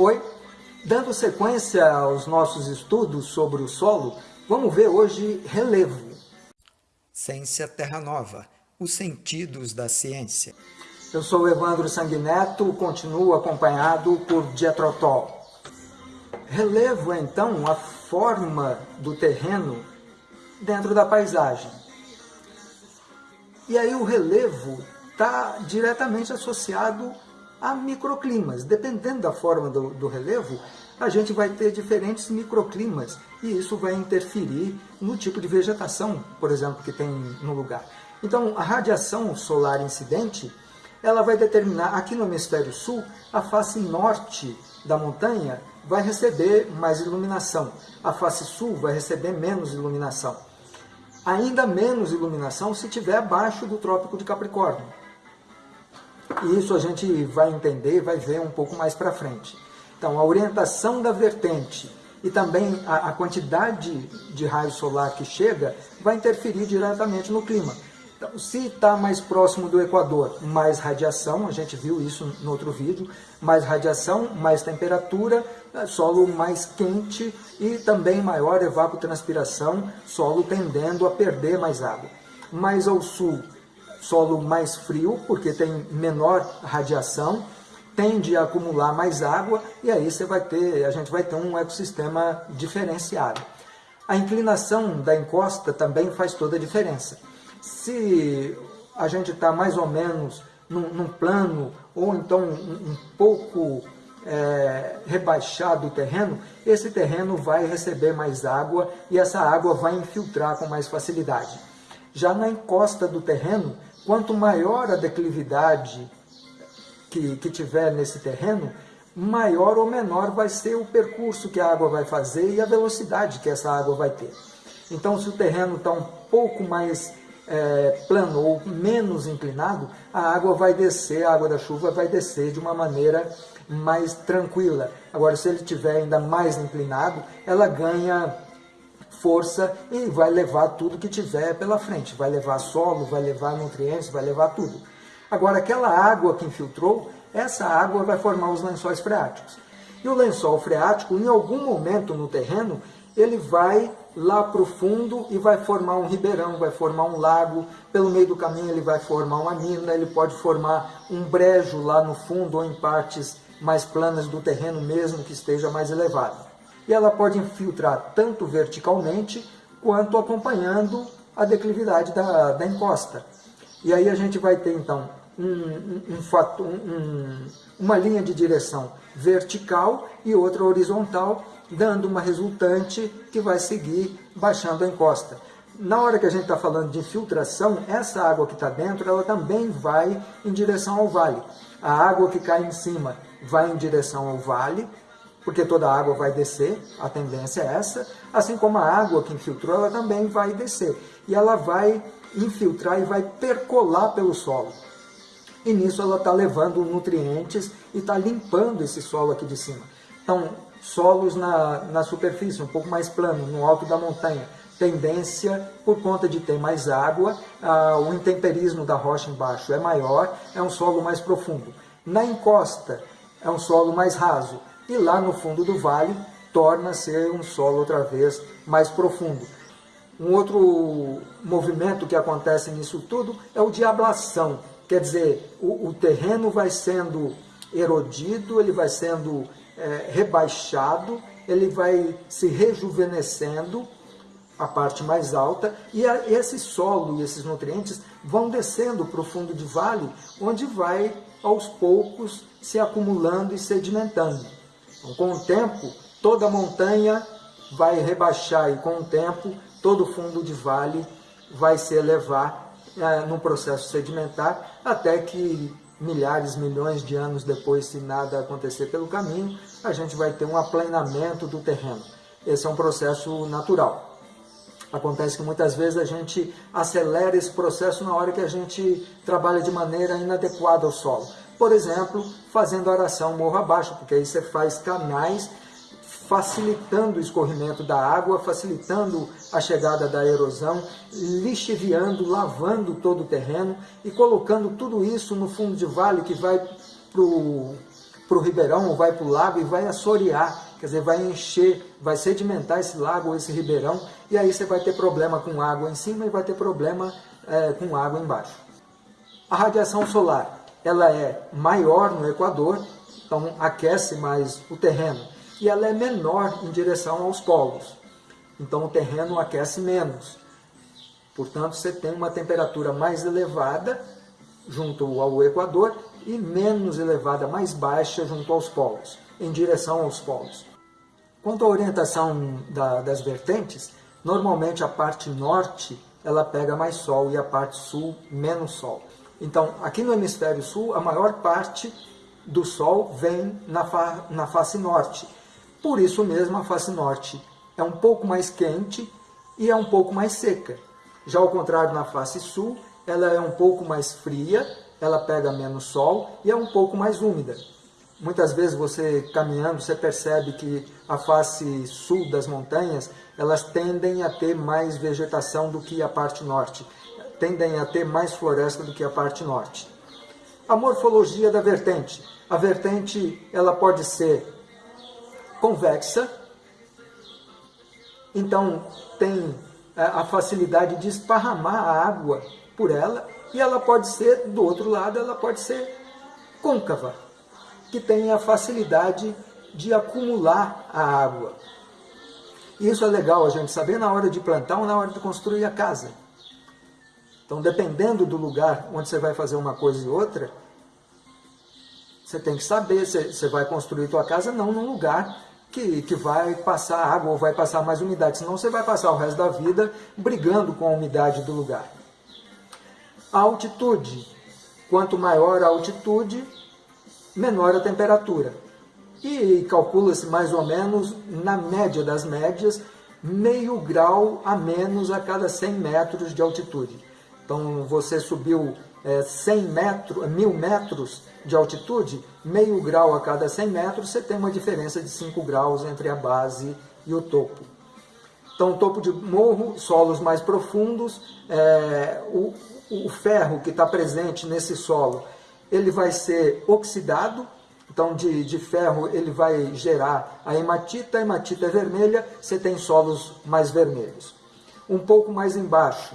Oi, dando sequência aos nossos estudos sobre o solo, vamos ver hoje relevo. Ciência Terra Nova, os sentidos da ciência. Eu sou Evandro Sanguineto, continuo acompanhado por Dietrotol. Relevo, então, a forma do terreno dentro da paisagem. E aí o relevo está diretamente associado a microclimas. Dependendo da forma do, do, relevo, a gente vai ter diferentes microclimas e isso vai interferir no tipo de vegetação, por exemplo, que tem no lugar. Então, a radiação solar incidente, ela vai determinar, aqui no hemisfério sul, a face norte da montanha vai receber mais iluminação, a face sul vai receber menos iluminação ainda menos iluminação se estiver abaixo do Trópico de Capricórnio. E isso a gente vai entender, vai ver um pouco mais para frente. Então, a orientação da vertente e também a, a quantidade de raio solar que chega vai interferir diretamente no clima. Então, se está mais próximo do Equador, mais radiação, a gente viu isso no outro vídeo, mais radiação, mais temperatura, é, solo mais quente e também maior evapotranspiração, solo tendendo a perder mais água. Mais ao sul, solo mais frio, porque tem menor radiação, tende a acumular mais água e aí você vai ter, a gente vai ter um ecossistema diferenciado. A inclinação da encosta também faz toda a diferença. Se a gente está mais ou menos num, num, plano, ou então um, um pouco é, rebaixado o terreno, esse terreno vai receber mais água e essa água vai infiltrar com mais facilidade. Já na encosta do terreno, quanto maior a declividade que, que tiver nesse terreno, maior ou menor vai ser o percurso que a água vai fazer e a velocidade que essa água vai ter. Então, se o terreno está um pouco mais é, plano ou menos inclinado, a água vai descer, a água da chuva vai descer de uma maneira mais tranquila. Agora, se ele estiver ainda mais inclinado, ela ganha força e vai levar tudo que tiver pela frente. Vai levar solo, vai levar nutrientes, vai levar tudo. Agora, aquela água que infiltrou, essa água vai formar os lençóis freáticos. E o lençol freático, em algum momento no terreno, ele vai lá para o fundo e vai formar um ribeirão, vai formar um lago, pelo meio do caminho ele vai formar uma mina, ele pode formar um brejo lá no fundo ou em partes mais planas do terreno mesmo que esteja mais elevado. E ela pode infiltrar tanto verticalmente quanto acompanhando a declividade da, da encosta. E aí a gente vai ter então um, um, um, uma linha de direção vertical e outra horizontal dando uma resultante que vai seguir baixando a encosta. Na hora que a gente está falando de infiltração, essa água que está dentro, ela também vai em direção ao vale. A água que cai em cima vai em direção ao vale, porque toda a água vai descer, a tendência é essa, assim como a água que infiltrou, ela também vai descer. E ela vai infiltrar e vai percolar pelo solo. E nisso ela está levando nutrientes e está limpando esse solo aqui de cima. Então, solos na, na superfície, um pouco mais plano, no alto da montanha. Tendência, por conta de ter mais água, ah, o intemperismo da rocha embaixo é maior, é um solo mais profundo. Na encosta, é um solo mais raso. E lá no fundo do vale, torna a ser um solo outra vez mais profundo. Um outro movimento que acontece nisso tudo é o de ablação, quer dizer, o, o terreno vai sendo erodido, ele vai sendo é, rebaixado, ele vai se rejuvenescendo, a parte mais alta, e a, esse solo e esses nutrientes vão descendo para o fundo de vale, onde vai, aos poucos, se acumulando e sedimentando. Com o tempo, toda montanha vai rebaixar, e com o tempo, todo fundo de vale vai se elevar é, no processo sedimentar, até que milhares, milhões de anos depois, se nada acontecer pelo caminho, a gente vai ter um aplanamento do terreno. Esse é um processo natural. Acontece que muitas vezes a gente acelera esse processo na hora que a gente trabalha de maneira inadequada ao solo. Por exemplo, fazendo aração morro abaixo, porque aí você faz canais facilitando o escorrimento da água, facilitando a chegada da erosão, lixiviando, lavando todo o terreno e colocando tudo isso no fundo de vale que vai para o ribeirão ou vai para o lago e vai assorear, quer dizer, vai encher, vai sedimentar esse lago ou esse ribeirão, e aí você vai ter problema com água em cima e vai ter problema é, com água embaixo. A radiação solar, ela é maior no Equador, então aquece mais o terreno, e ela é menor em direção aos polos, então o terreno aquece menos. Portanto, você tem uma temperatura mais elevada junto ao Equador e menos elevada, mais baixa junto aos polos, em direção aos polos. Quanto à orientação da, das vertentes, normalmente a parte norte ela pega mais sol e a parte sul menos sol. Então, aqui no hemisfério sul, a maior parte do sol vem na, fa na face norte. Por isso mesmo, a face norte é um pouco mais quente e é um pouco mais seca. Já ao contrário, na face sul, ela é um pouco mais fria ela pega menos sol e é um pouco mais úmida. Muitas vezes você caminhando, você percebe que a face sul das montanhas, elas tendem a ter mais vegetação do que a parte norte, tendem a ter mais floresta do que a parte norte. A morfologia da vertente. A vertente ela pode ser convexa, então tem é, a facilidade de esparramar a água por ela, e ela pode ser, do outro lado, ela pode ser côncava, que tem a facilidade de acumular a água. Isso é legal a gente saber na hora de plantar ou na hora de construir a casa. Então, dependendo do lugar onde você vai fazer uma coisa e outra, você tem que saber se você vai construir sua casa não num lugar que, que vai passar água ou vai passar mais umidade, senão você vai passar o resto da vida brigando com a umidade do lugar. A altitude. Quanto maior a altitude, menor a temperatura. E calcula-se mais ou menos, na média das médias, meio grau a menos a cada 100 metros de altitude. Então, você subiu é, 100 metros, mil metros de altitude, meio grau a cada 100 metros, você tem uma diferença de 5 graus entre a base e o topo. Então, topo de morro, solos mais profundos, é, o, o ferro que está presente nesse solo, ele vai ser oxidado, então de, de ferro ele vai gerar a hematita, a hematita é vermelha, você tem solos mais vermelhos. Um pouco mais embaixo,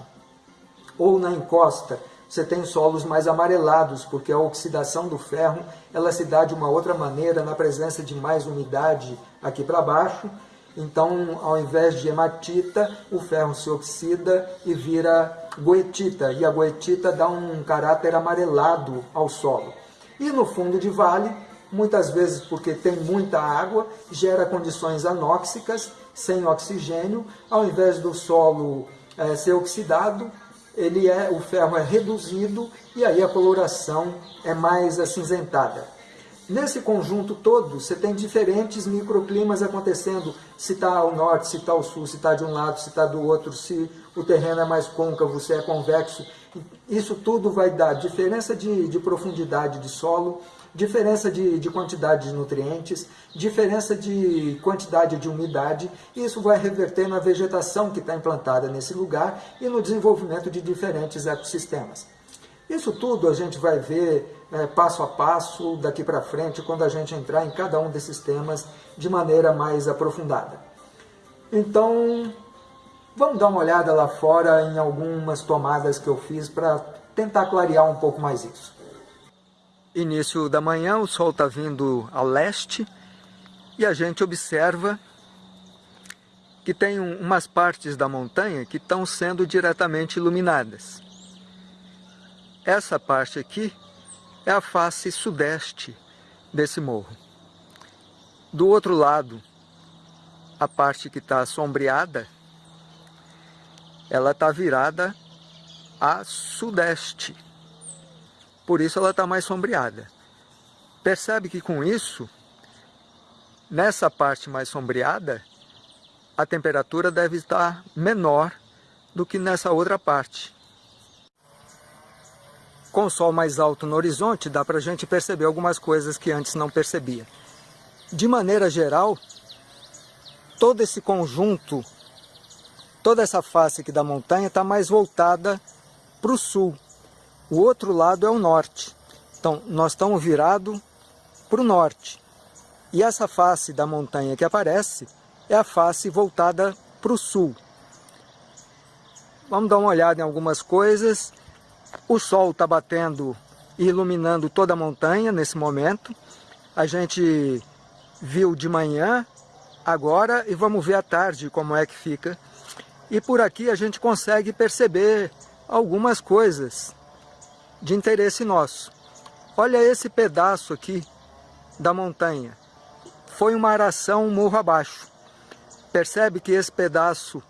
ou na encosta, você tem solos mais amarelados, porque a oxidação do ferro ela se dá de uma outra maneira na presença de mais umidade aqui para baixo, então, ao invés de hematita, o ferro se oxida e vira goetita, e a goetita dá um caráter amarelado ao solo. E no fundo de vale, muitas vezes porque tem muita água, gera condições anóxicas, sem oxigênio, ao invés do solo é, ser oxidado, ele é, o ferro é reduzido e aí a coloração é mais acinzentada. Nesse conjunto todo, você tem diferentes microclimas acontecendo, se está ao norte, se está ao sul, se está de um lado, se está do outro, se o terreno é mais côncavo, se é convexo. Isso tudo vai dar diferença de, de profundidade de solo, diferença de, de, quantidade de nutrientes, diferença de quantidade de umidade, isso vai reverter na vegetação que está implantada nesse lugar e no desenvolvimento de diferentes ecossistemas. Isso tudo a gente vai ver é, passo a passo daqui para frente quando a gente entrar em cada um desses temas de maneira mais aprofundada. Então, vamos dar uma olhada lá fora em algumas tomadas que eu fiz para tentar clarear um pouco mais isso. Início da manhã, o sol está vindo a leste e a gente observa que tem umas partes da montanha que estão sendo diretamente iluminadas. Essa parte aqui é a face sudeste desse morro. Do outro lado, a parte que está sombreada, ela está virada a sudeste. Por isso ela está mais sombreada. Percebe que com isso, nessa parte mais sombreada, a temperatura deve estar menor do que nessa outra parte com o sol mais alto no horizonte, dá para a gente perceber algumas coisas que antes não percebia. De maneira geral, todo esse conjunto, toda essa face aqui da montanha está mais voltada para o sul. O outro lado é o norte. Então, nós estamos virados para o norte. E essa face da montanha que aparece é a face voltada para o sul. Vamos dar uma olhada em algumas coisas. O sol está batendo e iluminando toda a montanha nesse momento. A gente viu de manhã, agora, e vamos ver à tarde como é que fica. E por aqui a gente consegue perceber algumas coisas de interesse nosso. Olha esse pedaço aqui da montanha. Foi uma aração morro abaixo. Percebe que esse pedaço,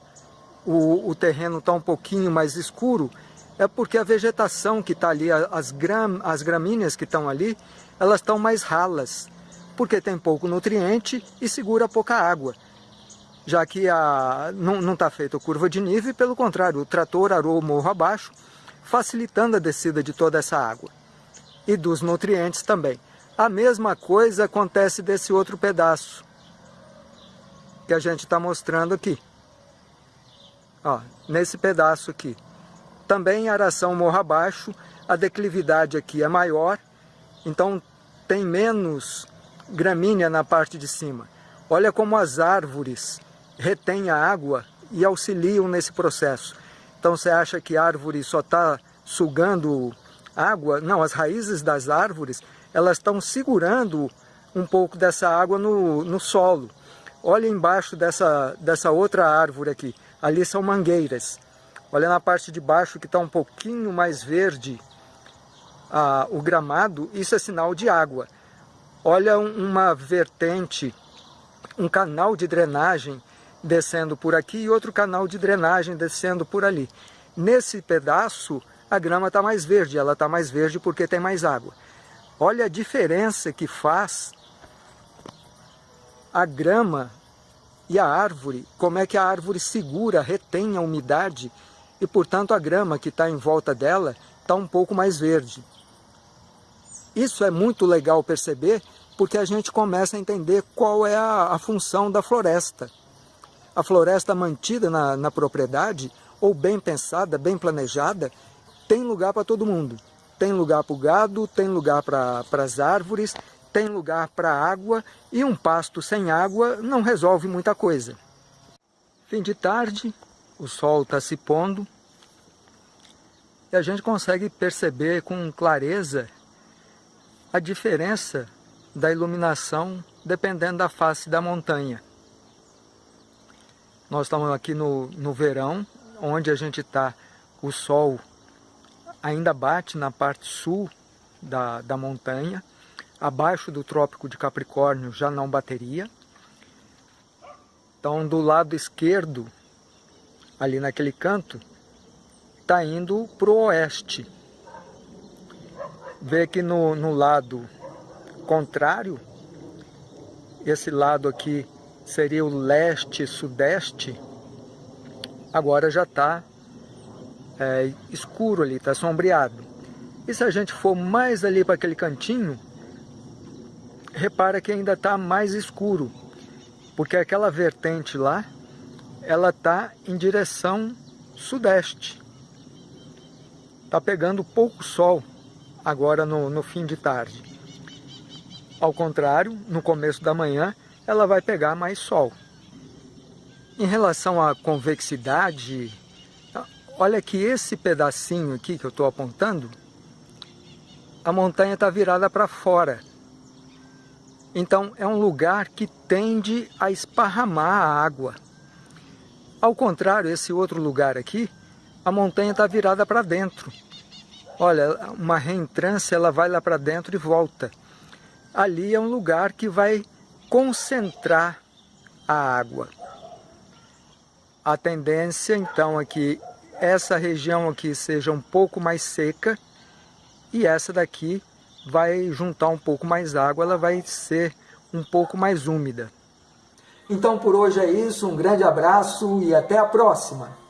o, o terreno está um pouquinho mais escuro, é porque a vegetação que está ali, as, gram, as gramíneas que estão ali, elas estão mais ralas, porque tem pouco nutriente e segura pouca água. Já que a, não está feita curva de nível, pelo contrário, o trator arou o morro abaixo, facilitando a descida de toda essa água. E dos nutrientes também. A mesma coisa acontece desse outro pedaço, que a gente está mostrando aqui. Ó, nesse pedaço aqui. Também aração morro abaixo, a declividade aqui é maior, então tem menos gramínea na parte de cima. Olha como as árvores retêm a água e auxiliam nesse processo. Então você acha que a árvore só está sugando água? Não, as raízes das árvores elas estão segurando um pouco dessa água no, no solo. Olha embaixo dessa, dessa outra árvore aqui, ali são mangueiras. Olha na parte de baixo que está um pouquinho mais verde ah, o gramado, isso é sinal de água. Olha uma vertente, um canal de drenagem descendo por aqui e outro canal de drenagem descendo por ali. Nesse pedaço, a grama está mais verde, ela está mais verde porque tem mais água. Olha a diferença que faz a grama e a árvore, como é que a árvore segura, retém a umidade e, portanto, a grama que está em volta dela está um pouco mais verde. Isso é muito legal perceber, porque a gente começa a entender qual é a, a função da floresta. A floresta mantida na, na propriedade, ou bem pensada, bem planejada, tem lugar para todo mundo. Tem lugar para o gado, tem lugar para as árvores, tem lugar para a água, e um pasto sem água não resolve muita coisa. Fim de tarde, o sol está se pondo, e a gente consegue perceber com clareza a diferença da iluminação dependendo da face da montanha. Nós estamos aqui no, no verão, onde a gente está, o sol ainda bate na parte sul da, da montanha, abaixo do Trópico de Capricórnio já não bateria. Então, do lado esquerdo, ali naquele canto, está indo para o oeste. Vê que no, no lado contrário, esse lado aqui seria o leste-sudeste, agora já está é, escuro ali, está sombreado. E se a gente for mais ali para aquele cantinho, repara que ainda está mais escuro, porque aquela vertente lá, ela está em direção sudeste está pegando pouco sol agora no, no fim de tarde. Ao contrário, no começo da manhã, ela vai pegar mais sol. Em relação à convexidade, olha que esse pedacinho aqui que eu estou apontando, a montanha está virada para fora. Então é um lugar que tende a esparramar a água. Ao contrário, esse outro lugar aqui, a montanha está virada para dentro. Olha, uma reentrância ela vai lá para dentro e volta. Ali é um lugar que vai concentrar a água. A tendência então é que essa região aqui seja um pouco mais seca e essa daqui vai juntar um pouco mais água, ela vai ser um pouco mais úmida. Então por hoje é isso, um grande abraço e até a próxima!